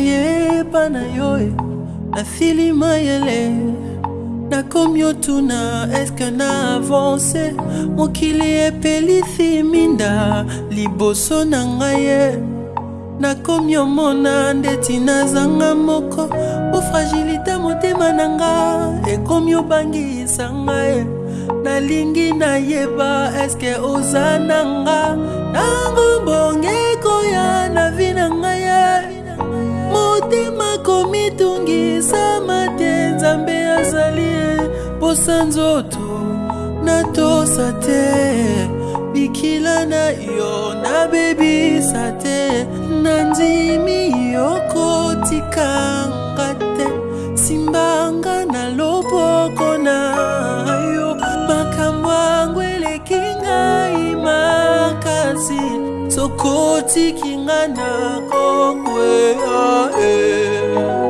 nayeba na yo e, nasili mayele nakomi otuna eske na avance mokili epelisi minda liboso na ngai ye nakomi omona ndeti nazanga moko ofragilite motema na nga ekomi obangisa ngai e. nalingi nayeba eske oza na nga nango bonge nzoto natosa te bikila na yo nabebisa te nandimi yo kotikanga te simbanga na loboko na yo makambo yango eleki ngai makasi sokotikinga na kokwea e eh.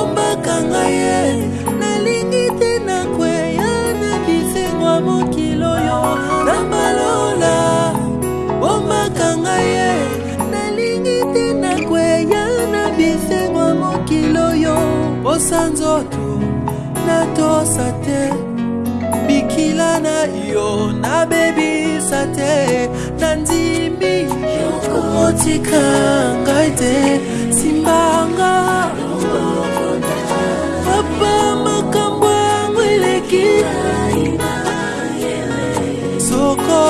ombaka ngai ye nalingi te nakweya na bisengwa mokili oyo na malola ombaka ngai ye nalingi te nakweya na bisengwa mokili oyo posa nzoto natosa te bikila na yo nabebisa te nandimbi otikanga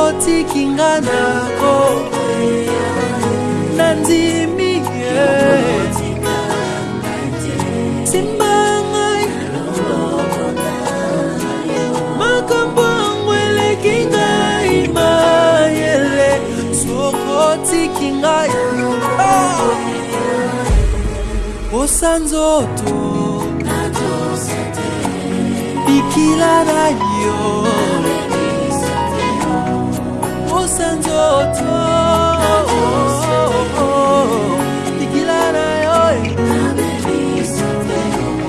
otikinga nako nandimi simba ngai makambo yango eleki ngai mayele soko otiki ngai posa nzoto bikila na yo akose nzoto likila na yo eh.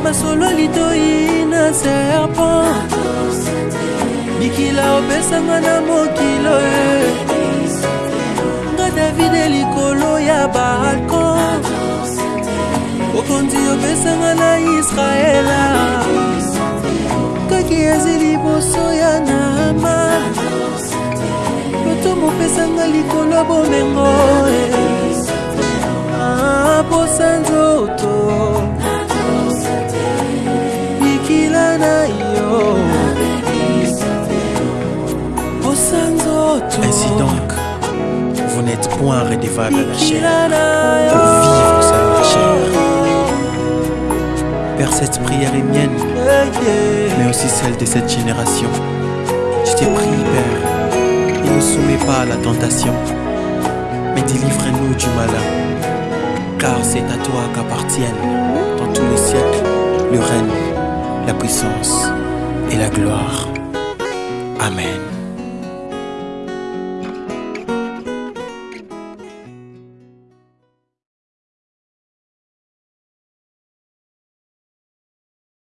masolo litoi na serpent mikila opesanga na mokilo eh. nga davide likolo ya balkon bokondi opesanga na israela kaki ezi liboso ya nama moto mopesanga likolo bomengo eh. ah, posa nzoto bikila na yo posa nzoto ainsi donc vous n'êtes point redevable à la chair pour vivre sans la chair Père cette prière est mienne eh, mais aussi celle de cette génération je t'ai pris Père ne soumets pas à la tentation, mais délivre-nous du malin, car c'est à toi qu'appartiennent, dans tous les siècles, le règne, la puissance et la gloire. Amen.